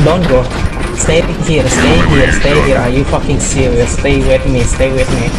Don't go. Stay here, stay here, stay here. Are you fucking serious? Stay with me, stay with me.